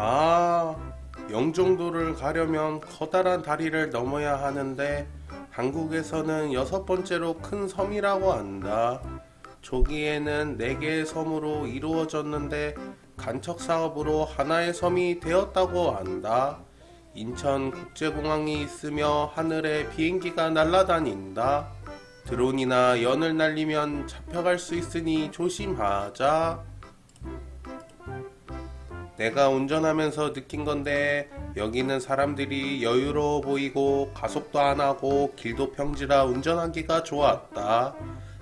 아, 영종도를 가려면 커다란 다리를 넘어야 하는데 한국에서는 여섯 번째로 큰 섬이라고 한다. 조기에는 네 개의 섬으로 이루어졌는데 간척 사업으로 하나의 섬이 되었다고 한다. 인천 국제공항이 있으며 하늘에 비행기가 날아다닌다. 드론이나 연을 날리면 잡혀갈 수 있으니 조심하자. 내가 운전하면서 느낀 건데 여기는 사람들이 여유로워 보이고 가속도 안 하고 길도 평지라 운전하기가 좋았다.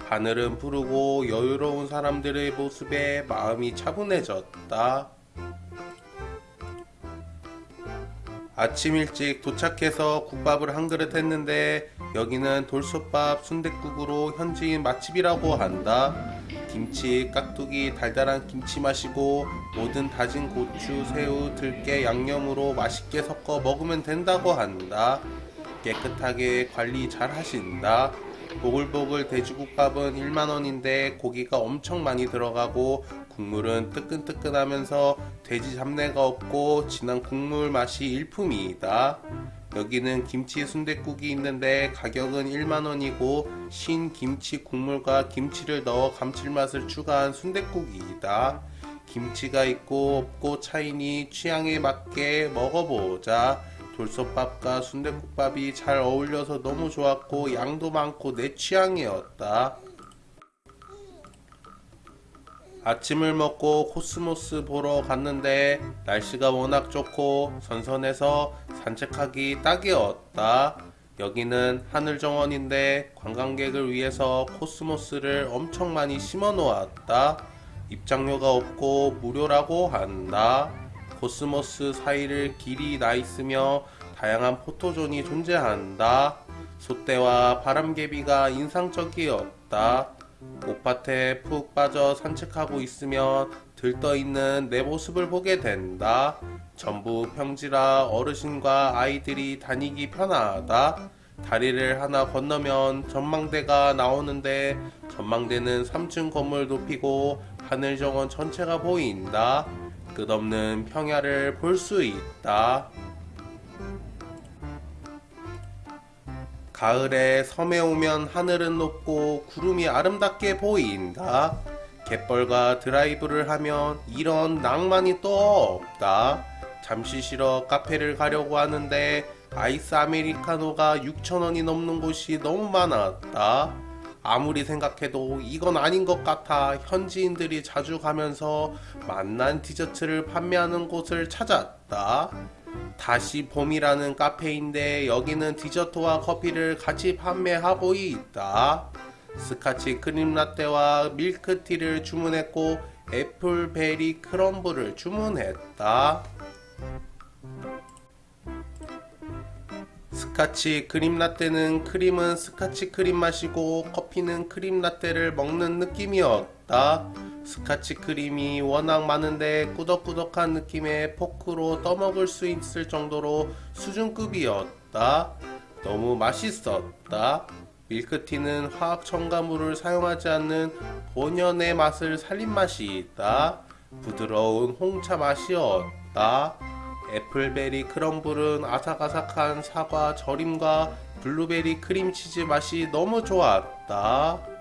하늘은 푸르고 여유로운 사람들의 모습에 마음이 차분해졌다. 아침 일찍 도착해서 국밥을 한 그릇 했는데 여기는 돌솥밥 순댓국으로 현지인 맛집이라고 한다. 김치, 깍두기, 달달한 김치 마시고 모든 다진 고추, 새우, 들깨, 양념으로 맛있게 섞어 먹으면 된다고 한다. 깨끗하게 관리 잘 하신다. 보글보글 돼지국밥은 1만원인데 고기가 엄청 많이 들어가고 국물은 뜨끈뜨끈하면서 돼지 잡내가 없고 진한 국물 맛이 일품이다. 여기는 김치 순댓국이 있는데 가격은 1만원이고 신 김치 국물과 김치를 넣어 감칠맛을 추가한 순댓국이다. 김치가 있고 없고 차이니 취향에 맞게 먹어보자. 돌솥밥과 순댓국밥이 잘 어울려서 너무 좋았고 양도 많고 내 취향이었다. 아침을 먹고 코스모스 보러 갔는데 날씨가 워낙 좋고 선선해서 산책하기 딱이었다. 여기는 하늘정원인데 관광객을 위해서 코스모스를 엄청 많이 심어 놓았다. 입장료가 없고 무료라고 한다. 코스모스 사이를 길이 나 있으며 다양한 포토존이 존재한다. 소떼와 바람개비가 인상적이었다. 꽃밭에 푹 빠져 산책하고 있으면 들떠 있는 내 모습을 보게 된다. 전부 평지라 어르신과 아이들이 다니기 편하다. 다리를 하나 건너면 전망대가 나오는데 전망대는 3층 건물 높이고 하늘 정원 전체가 보인다. 끝없는 평야를 볼 수 있다. 가을에 섬에 오면 하늘은 높고 구름이 아름답게 보인다. 갯벌과 드라이브를 하면 이런 낭만이 또 없다. 잠시 쉬러 카페를 가려고 하는데 아이스 아메리카노가 6,000원이 넘는 곳이 너무 많았다. 아무리 생각해도 이건 아닌 것 같아 현지인들이 자주 가면서 맛난 디저트를 판매하는 곳을 찾았다. 다시 봄이라는 카페인데 여기는 디저트와 커피를 같이 판매하고 있다. 스카치 크림 라떼와 밀크티를 주문했고 애플베리 크럼블을 주문했다. 스카치 크림 라떼는 크림은 스카치 크림 맛이고 커피는 크림 라떼를 먹는 느낌이었다. 스카치 크림이 워낙 많은데 꾸덕꾸덕한 느낌의 포크로 떠먹을 수 있을 정도로 수준급이었다. 너무 맛있었다. 밀크티는 화학 첨가물을 사용하지 않는 본연의 맛을 살린 맛이 있다. 부드러운 홍차 맛이었다. 애플베리 크럼블은 아삭아삭한 사과 절임과 블루베리 크림치즈 맛이 너무 좋았다.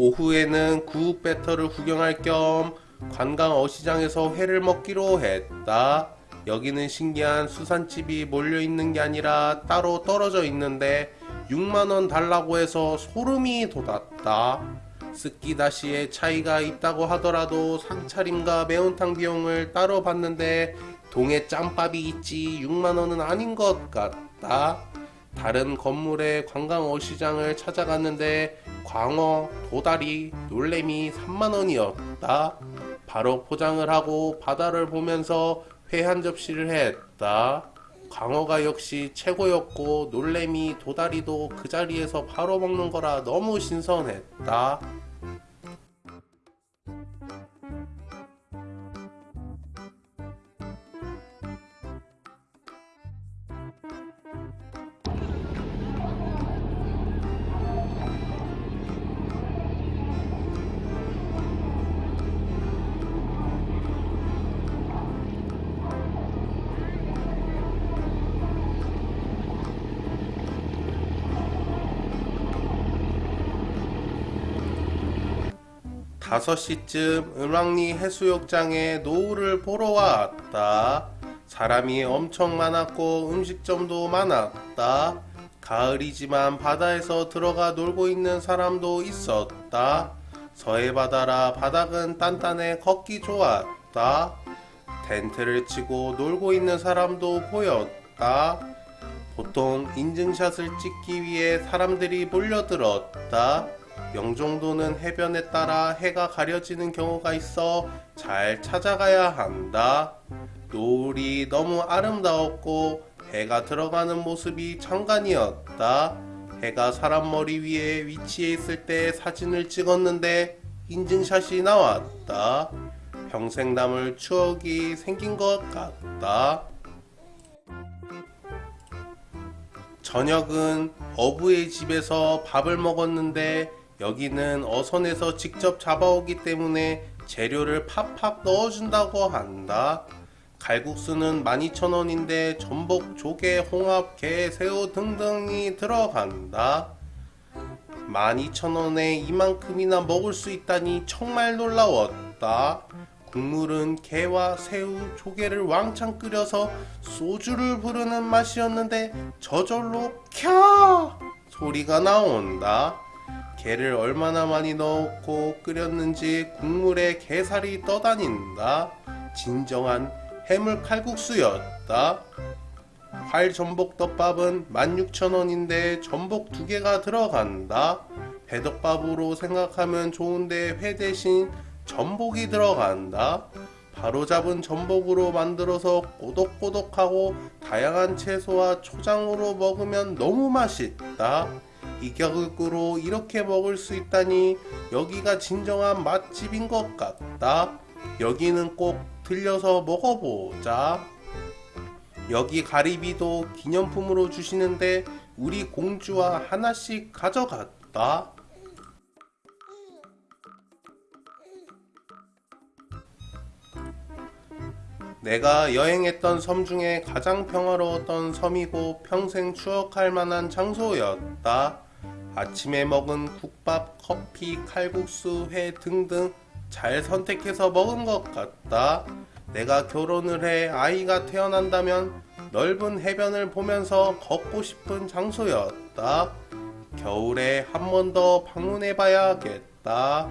오후에는 구욱 배터를 구경할 겸 관광 어시장에서 회를 먹기로 했다. 여기는 신기한 수산집이 몰려있는 게 아니라 따로 떨어져 있는데 6만원 달라고 해서 소름이 돋았다. 스키다시의 차이가 있다고 하더라도 상차림과 매운탕 비용을 따로 받는데 동해 짬밥이 있지 6만원은 아닌 것 같다. 다른 건물의 관광 어 시장을 찾아갔는데 광어, 도다리, 놀래미 3만원이었다. 바로 포장을 하고 바다를 보면서 회 한 접시를 했다. 광어가 역시 최고였고 놀래미, 도다리도 그 자리에서 바로 먹는 거라 너무 신선했다. 5시쯤 을왕리 해수욕장에 노을을 보러 왔다. 사람이 엄청 많았고 음식점도 많았다. 가을이지만 바다에서 들어가 놀고 있는 사람도 있었다. 서해 바다라 바닥은 단단해 걷기 좋았다. 텐트를 치고 놀고 있는 사람도 보였다. 보통 인증샷을 찍기 위해 사람들이 몰려들었다. 영종도는 해변에 따라 해가 가려지는 경우가 있어 잘 찾아가야 한다. 노을이 너무 아름다웠고 해가 들어가는 모습이 장관이었다. 해가 사람 머리 위에 위치해 있을 때 사진을 찍었는데 인증샷이 나왔다. 평생 남을 추억이 생긴 것 같다. 저녁은 어부의 집에서 밥을 먹었는데 여기는 어선에서 직접 잡아오기 때문에 재료를 팍팍 넣어준다고 한다. 갈국수는 12,000원인데 전복, 조개, 홍합, 게, 새우 등등이 들어간다. 12,000원에 이만큼이나 먹을 수 있다니 정말 놀라웠다. 국물은 게와 새우, 조개를 왕창 끓여서 소주를 부르는 맛이었는데 저절로 캬 소리가 나온다. 게를 얼마나 많이 넣고 끓였는지 국물에 게살이 떠다닌다. 진정한 해물 칼국수였다. 활 전복 덮밥은 16,000원인데 전복 두 개가 들어간다. 배덮밥으로 생각하면 좋은데 회 대신 전복이 들어간다. 바로 잡은 전복으로 만들어서 꼬독꼬독하고 다양한 채소와 초장으로 먹으면 너무 맛있다. 이 가격으로 이렇게 먹을 수 있다니 여기가 진정한 맛집인 것 같다. 여기는 꼭 들려서 먹어보자. 여기 가리비도 기념품으로 주시는데 우리 공주와 하나씩 가져갔다. 내가 여행했던 섬 중에 가장 평화로웠던 섬이고 평생 추억할 만한 장소였다. 아침에 먹은 국밥, 커피, 칼국수, 회 등등 잘 선택해서 먹은 것 같다. 내가 결혼을 해 아이가 태어난다면 넓은 해변을 보면서 걷고 싶은 장소였다. 겨울에 한 번 더 방문해 봐야겠다.